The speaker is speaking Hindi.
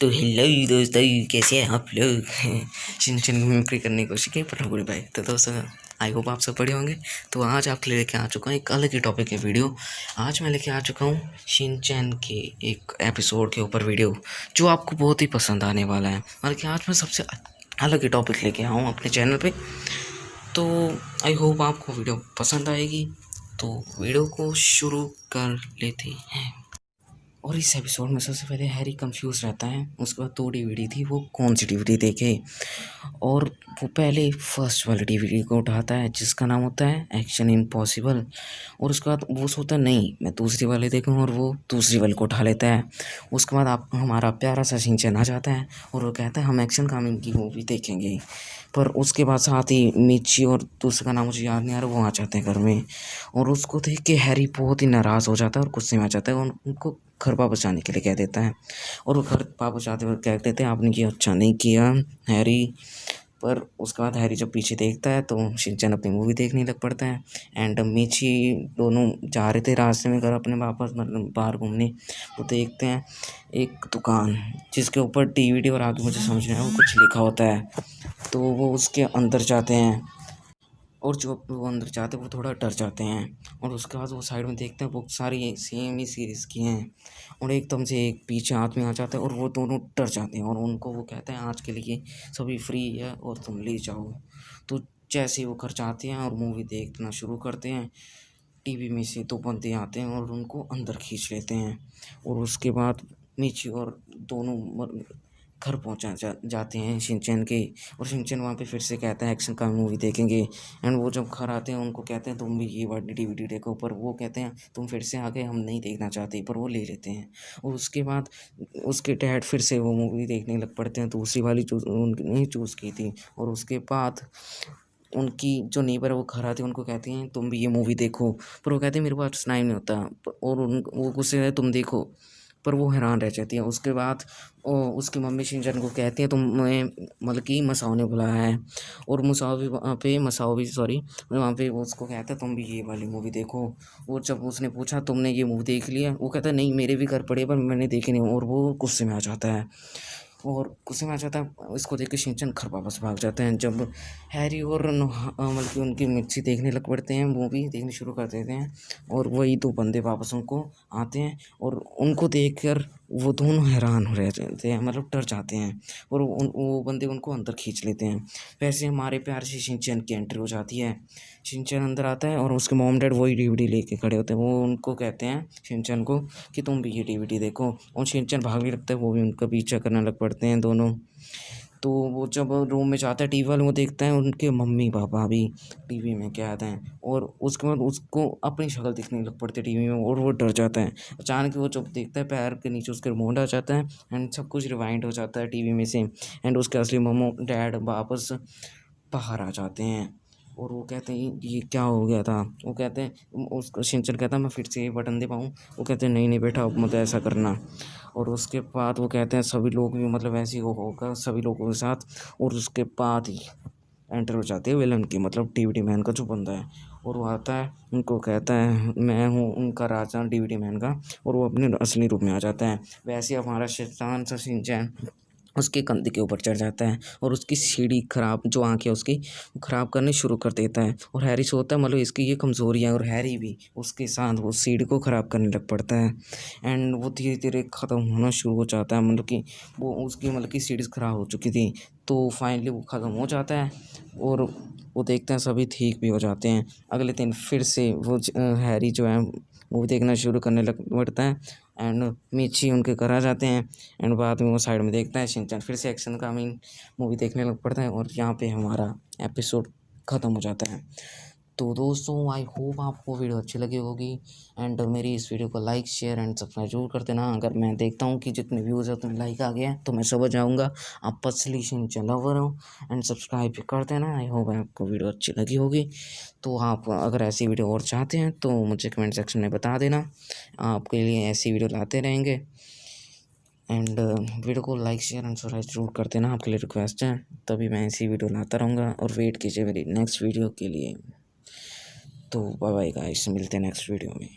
तो हेलो दोस्तों, कैसे हैं आप लोग? चिन चिन मिमिक्री करने की कोशिश की पर बुरी भाई तो दोस्तों आई होप आप सब बड़े होंगे। तो आज आपके लिए लेके आ चुका हूँ एक अलग ही टॉपिक है वीडियो आज मैं लेके आ चुका हूँ शिनचैन के एक एपिसोड के ऊपर वीडियो जो आपको बहुत ही पसंद आने वाला है। मतलब कि आज मैं सबसे अलग ही टॉपिक लेके आऊँ अपने चैनल पे। तो आई होप आपको वीडियो पसंद आएगी। तो वीडियो को शुरू कर लेते हैं। और इस एपिसोड में सबसे पहले हैरी कंफ्यूज रहता है, उसके बाद दो डीवीडी थी, वो कौन सी डीवीडी देखे? और वो पहले फ़र्स्ट वाली डीवीडी को उठाता है, जिसका नाम होता है एक्शन इम्पॉसिबल और उसके बाद वो सोचता है, नहीं, मैं दूसरी वाली देखूँ, और वो दूसरी वाली को उठा लेता है। उसके बाद आप, हमारा प्यारा सा सिंचन आ जाता है, और वो कहता है, हम एक्शन कामिंग की मूवी देखेंगे। पर उसके बाद साथ ही मिची और दूसरे का नाम मुझे याद नहीं आ रहा, वो आ जाते हैं घर में। और उसको देख के हैरी बहुत ही नाराज़ हो जाता है और गुस्से में आ जाता है, और उनको घर जाने के लिए कह देता है। और वो घर जाते हुए कह देते हैं, आपने ये अच्छा नहीं किया, हैरी। पर उसके बाद हैरी जब पीछे देखता है तो शिनचैन अपनी मूवी देखने लग पड़ता है। एंड मीची दोनों जा रहे थे रास्ते में घर अपने वापस मतलब बाहर घूमने। वो देखते हैं एक दुकान, जिसके ऊपर डीवीडी और आगे मुझे समझ में आया वो कुछ लिखा होता है। तो वो उसके अंदर जाते हैं। और जो वो अंदर जाते हैं, वो थोड़ा डर जाते हैं। और उसके बाद वो साइड में देखते हैं, वो सारी सेम ही सीरीज़ की हैं। और एकदम से एक पीछे आदमी आ जाता है और वो दोनों डर जाते हैं। और उनको वो कहते हैं, आज के लिए सभी फ्री है और तुम ले जाओ। तो जैसे ही वो घर जाते हैं और मूवी देखना शुरू करते हैं टीवी में से दो बंदे आते हैं और उनको अंदर खींच लेते हैं। और उसके बाद नीचे और दोनों घर पहुँचा जा, जाते हैं शिनचैन के। और शिनचैन वहाँ पे फिर से कहता है एक्शन का मूवी देखेंगे। एंड वो जब घर आते हैं उनको कहते हैं तुम भी ये वाली डी वी देखो। पर वो कहते हैं तुम फिर से आगे हम नहीं देखना चाहते। पर वो ले लेते हैं। और उसके बाद उसके डैड फिर से वो मूवी देखने लग पड़ते हैं। दूसरी वाली चूज़ उन्होंने चूज़ की थी। और उसके बाद उनकी जो नेबर है वो घर आती है उनको कहती हैं तुम भी ये मूवी देखो। पर वो कहते हैं मेरे पास टाइम नहीं होता। और उन वो गुस्से तुम देखो। पर वो हैरान रह जाती है। उसके बाद उसकी मम्मी शिनचैन को कहती है तुम्हें मतलब कि मसाओ ने बुलाया है। और मसाओ भी वहाँ पे, मसाओ भी सॉरी वहाँ पे वो उसको कहता है, तुम भी ये वाली मूवी देखो। और जब उसने पूछा, तुमने ये मूवी देख लिया? वो कहता है, नहीं, मेरे भी घर पड़े पर मैंने देखी नहीं और वो गुस्से में आ जाता है। और गुस्से में आ जाता है, इसको देख के शिनचैन घर वापस भाग जाते हैं। जब हैरी और मतलब कि उनकी मिर्ची देखने लग पड़ते हैं, वो भी देखने शुरू कर देते हैं और वही दो बंदे वापस उनको आते हैं और उनको देख कर वो दोनों हैरान हो रहे जाते हैं मतलब डर जाते हैं और उन, वो बंदे उनको अंदर खींच लेते हैं। वैसे हमारे प्यार से शिनचैन की एंट्री हो जाती है। शिनचैन अंदर आता है और उसके मॉम डैड वही डीवीडी लेके खड़े होते हैं। वो उनको कहते हैं, शिनचैन को कि तुम भी ये डीवीडी देखो और शिनचैन भागने लगता है, वो भी उनका पीछा करने लग पड़ते हैं दोनों। तो वो जब रूम में जाता है टी वी वाले वो देखता है, उनके मम्मी पापा भी टी वी में क्या आते हैं, और उसके बाद उसको अपनी शक्ल दिखने लग पड़ती है टी वी में, और वो डर जाता है। अचानक वो जब देखता है, पैर के नीचे उसके रिमोट आ जाता है एंड सब कुछ रिवाइंड हो जाता है टी वी में से एंड उसके असली मम्मो डैड वापस बाहर आ जाते हैं। और वो कहते हैं, ये क्या हो गया था? वो कहते हैं उसको सिंचन कहता है, मैं फिर से ये बटन दे पाऊँ वो कहते हैं, नहीं नहीं बेटा, अब मतलब ऐसा करना। और उसके बाद वो कहते हैं, सभी लोग भी मतलब ऐसे ही होगा सभी लोगों के साथ। और उसके बाद ही एंटर हो जाती है विलन की मतलब डी मैन का जो बंदा है। और वो आता है, उनको कहता है, मैं हूँ उनका राजा डी मैन का। और वो अपने असली रूप में आ जाता है। वैसे हमारा शैतान सिंचैन उसके कंधे के ऊपर चढ़ जाता है और उसकी सीढ़ी ख़राब, जो आँख है उसकी ख़राब करनी शुरू कर देता है। और हैरी सोचता है मतलब इसकी ये कमज़ोरी है और हैरी भी उसके साथ वो सीढ़ी को ख़राब करने लग पड़ता है। एंड वो धीरे धीरे ख़त्म होना शुरू हो जाता है मतलब कि वो उसकी मतलब कि सीढ़ी ख़राब हो चुकी थी तो फाइनली वो ख़त्म हो जाता है और वो देखते हैं सभी ठीक भी हो जाते हैं। अगले दिन फिर से वो हैरी जो है मूवी देखना शुरू करने लग पड़ता है। एंड मीची उनके घर आ जाते हैं। एंड बाद में वो साइड में देखता है, शिनचैन फिर से एक्शन का मीन मूवी देखने लग पड़ता है और यहाँ पे हमारा एपिसोड ख़त्म हो जाता है। तो दोस्तों आई होप आपको वीडियो अच्छी लगी होगी। एंड मेरी इस वीडियो को लाइक शेयर एंड सब्सक्राइब ज़रूर कर देना। अगर मैं देखता हूँ कि जितने व्यूज़ है, उतने लाइक आ गया तो मैं सुबह जाऊँगा। आप पसली लवर हो एंड सब्सक्राइब भी कर देना। आई होप आपको वीडियो अच्छी लगी होगी। तो आप अगर ऐसी वीडियो और चाहते हैं तो मुझे कमेंट सेक्शन में बता देना। आपके लिए ऐसी वीडियो लाते रहेंगे। एंड वीडियो को लाइक शेयर एंड सब्सक्राइब ज़रूर कर देना। आपके लिए रिक्वेस्ट है, तभी मैं ऐसी वीडियो लाता रहूँगा। और वेट कीजिए मेरी नेक्स्ट वीडियो के लिए। तो बाय बाय गाइस मिलते हैं नेक्स्ट वीडियो में।